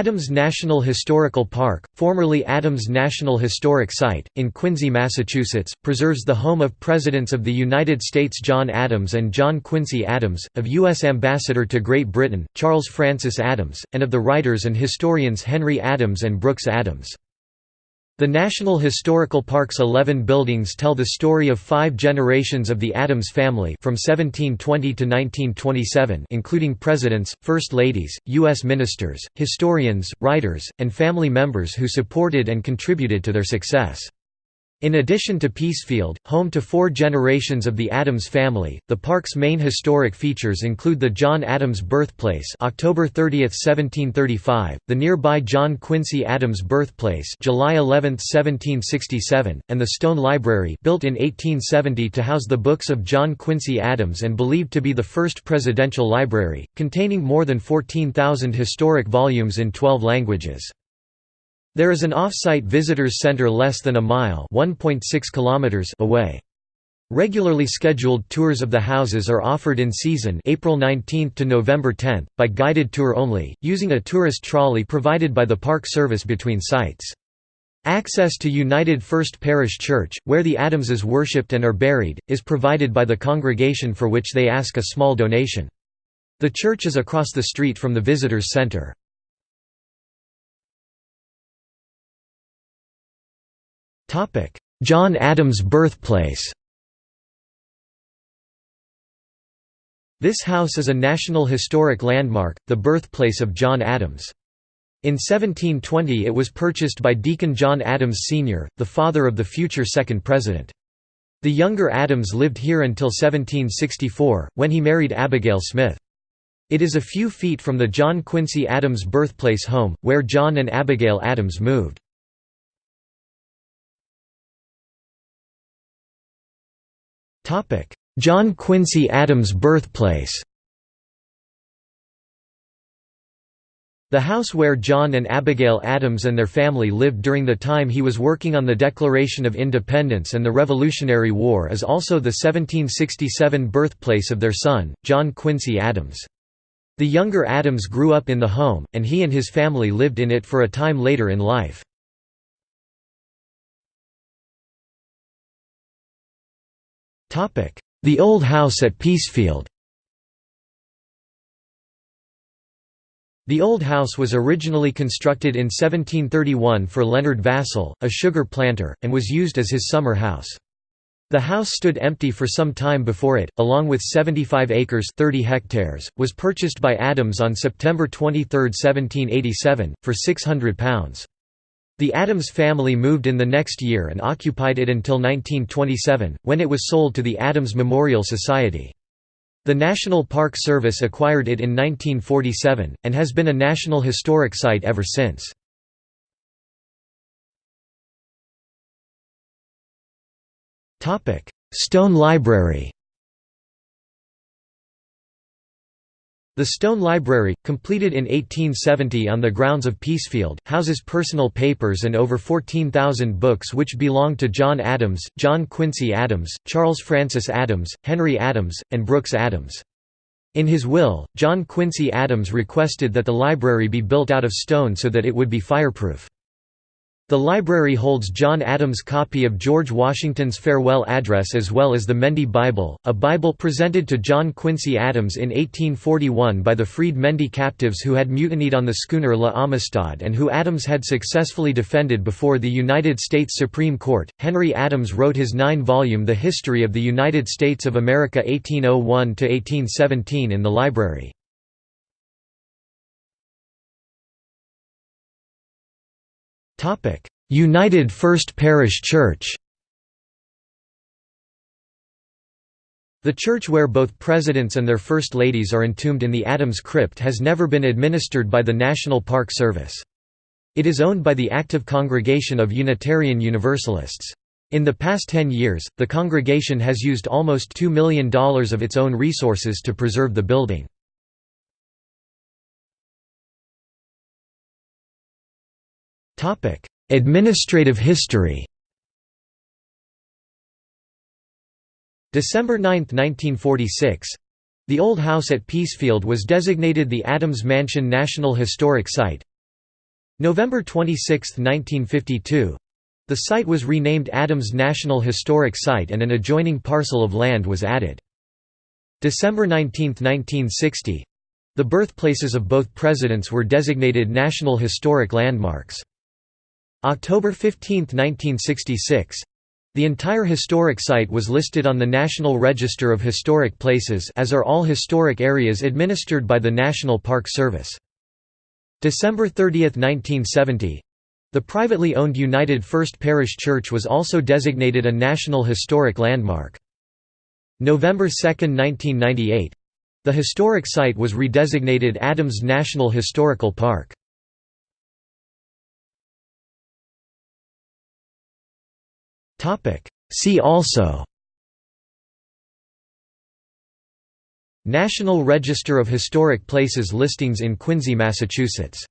Adams National Historical Park, formerly Adams National Historic Site, in Quincy, Massachusetts, preserves the home of Presidents of the United States John Adams and John Quincy Adams, of U.S. Ambassador to Great Britain, Charles Francis Adams, and of the writers and historians Henry Adams and Brooks Adams. The National Historical Park's 11 buildings tell the story of five generations of the Adams family from 1720 to 1927 including presidents, first ladies, U.S. ministers, historians, writers, and family members who supported and contributed to their success. In addition to Peacefield, home to four generations of the Adams family, the park's main historic features include the John Adams birthplace October 30, 1735, the nearby John Quincy Adams birthplace July 11, 1767, and the Stone Library built in 1870 to house the books of John Quincy Adams and believed to be the first presidential library, containing more than 14,000 historic volumes in 12 languages. There is an off-site visitors center less than a mile kilometers away. Regularly scheduled tours of the houses are offered in season April 19 to November 10, by guided tour only, using a tourist trolley provided by the Park Service between sites. Access to United First Parish Church, where the Adamses worshipped and are buried, is provided by the congregation for which they ask a small donation. The church is across the street from the Visitors Center. John Adams' birthplace This house is a National Historic Landmark, the birthplace of John Adams. In 1720 it was purchased by Deacon John Adams Sr., the father of the future second president. The younger Adams lived here until 1764, when he married Abigail Smith. It is a few feet from the John Quincy Adams birthplace home, where John and Abigail Adams moved. John Quincy Adams' birthplace The house where John and Abigail Adams and their family lived during the time he was working on the Declaration of Independence and the Revolutionary War is also the 1767 birthplace of their son, John Quincy Adams. The younger Adams grew up in the home, and he and his family lived in it for a time later in life. The Old House at Peacefield The Old House was originally constructed in 1731 for Leonard Vassall, a sugar planter, and was used as his summer house. The house stood empty for some time before it, along with 75 acres 30 hectares, was purchased by Adams on September 23, 1787, for £600. The Adams family moved in the next year and occupied it until 1927, when it was sold to the Adams Memorial Society. The National Park Service acquired it in 1947, and has been a National Historic Site ever since. Stone Library The Stone Library, completed in 1870 on the grounds of Peacefield, houses personal papers and over 14,000 books which belong to John Adams, John Quincy Adams, Charles Francis Adams, Henry Adams, and Brooks Adams. In his will, John Quincy Adams requested that the library be built out of stone so that it would be fireproof. The library holds John Adams' copy of George Washington's farewell address as well as the Mendi Bible, a Bible presented to John Quincy Adams in 1841 by the freed Mendi captives who had mutinied on the schooner La Amistad and who Adams had successfully defended before the United States Supreme Court. Henry Adams wrote his nine-volume The History of the United States of America 1801–1817 in the library. United First Parish Church The church where both presidents and their first ladies are entombed in the Adams Crypt has never been administered by the National Park Service. It is owned by the active congregation of Unitarian Universalists. In the past 10 years, the congregation has used almost $2 million of its own resources to preserve the building. Administrative history December 9, 1946 the old house at Peacefield was designated the Adams Mansion National Historic Site. November 26, 1952 the site was renamed Adams National Historic Site and an adjoining parcel of land was added. December 19, 1960 the birthplaces of both presidents were designated National Historic Landmarks. October 15, 1966 the entire historic site was listed on the National Register of Historic Places as are all historic areas administered by the National Park Service. December 30, 1970 the privately owned United First Parish Church was also designated a National Historic Landmark. November 2, 1998 the historic site was redesignated Adams National Historical Park. See also National Register of Historic Places listings in Quincy, Massachusetts